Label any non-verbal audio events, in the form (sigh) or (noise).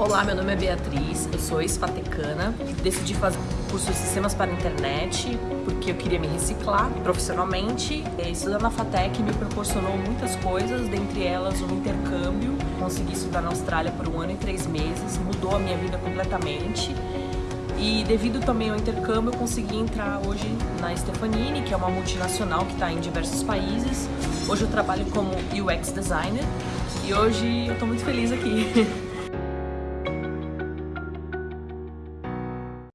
Olá, meu nome é Beatriz, eu sou ex-patecana. decidi fazer curso de sistemas para a internet porque eu queria me reciclar profissionalmente. É, estudar na FATEC me proporcionou muitas coisas, dentre elas um intercâmbio. Consegui estudar na Austrália por um ano e três meses, mudou a minha vida completamente. E devido também ao intercâmbio, eu consegui entrar hoje na Stefanini, que é uma multinacional que está em diversos países. Hoje eu trabalho como UX designer e hoje eu estou muito feliz aqui. (laughs)